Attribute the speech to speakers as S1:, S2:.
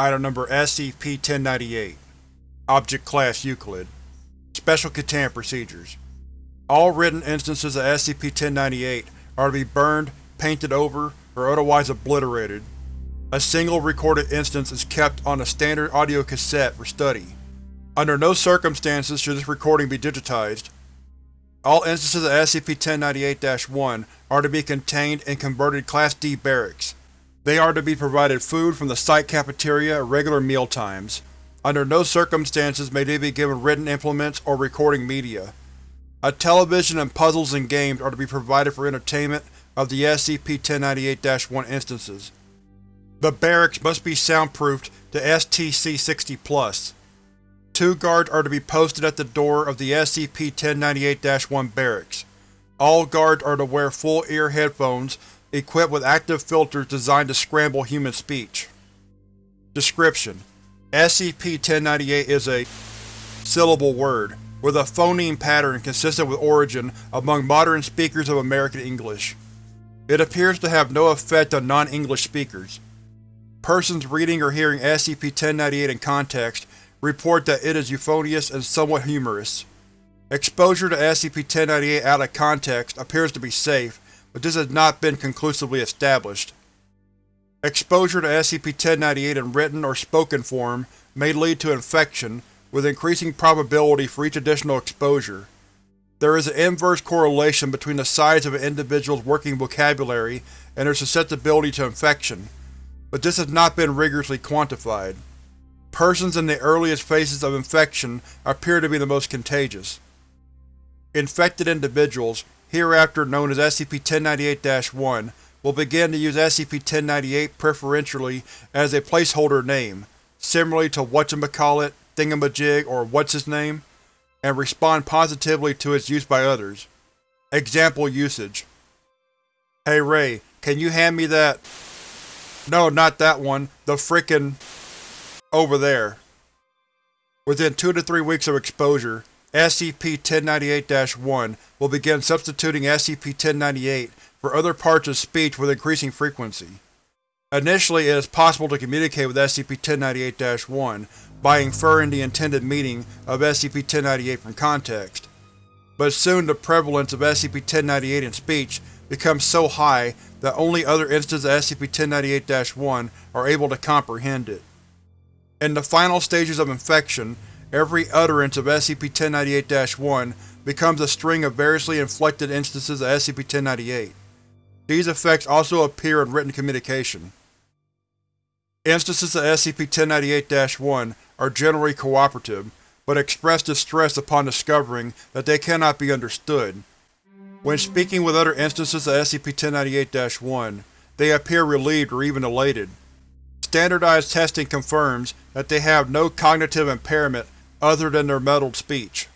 S1: Item Number SCP-1098 Object Class Euclid Special Containment Procedures All written instances of SCP-1098 are to be burned, painted over, or otherwise obliterated. A single recorded instance is kept on a standard audio cassette for study. Under no circumstances should this recording be digitized. All instances of SCP-1098-1 are to be contained in converted Class D barracks. They are to be provided food from the site cafeteria at regular meal times. Under no circumstances may they be given written implements or recording media. A television and puzzles and games are to be provided for entertainment of the SCP-1098-1 instances. The barracks must be soundproofed to STC-60+. Two guards are to be posted at the door of the SCP-1098-1 barracks. All guards are to wear full-ear headphones equipped with active filters designed to scramble human speech. Description: SCP-1098 is a syllable word, with a phoneme pattern consistent with origin among modern speakers of American English. It appears to have no effect on non-English speakers. Persons reading or hearing SCP-1098 in context report that it is euphonious and somewhat humorous. Exposure to SCP-1098 out of context appears to be safe, but this has not been conclusively established. Exposure to SCP-1098 in written or spoken form may lead to infection, with increasing probability for each additional exposure. There is an inverse correlation between the size of an individual's working vocabulary and their susceptibility to infection, but this has not been rigorously quantified. Persons in the earliest phases of infection appear to be the most contagious. Infected individuals, hereafter known as SCP-1098-1, will begin to use SCP-1098 preferentially as a placeholder name, similarly to whatchamacallit, thingamajig, or what's his name, and respond positively to its use by others. Example usage Hey Ray, can you hand me that… No, not that one, the frickin… over there. Within two to three weeks of exposure, SCP-1098-1 will begin substituting SCP-1098 for other parts of speech with increasing frequency. Initially, it is possible to communicate with SCP-1098-1 by inferring the intended meaning of SCP-1098 from context, but soon the prevalence of SCP-1098 in speech becomes so high that only other instances of SCP-1098-1 are able to comprehend it. In the final stages of infection, every utterance of SCP-1098-1 becomes a string of variously inflected instances of SCP-1098. These effects also appear in written communication. Instances of SCP-1098-1 are generally cooperative, but express distress upon discovering that they cannot be understood. When speaking with other instances of SCP-1098-1, they appear relieved or even elated. Standardized testing confirms that they have no cognitive impairment other than their muddled speech.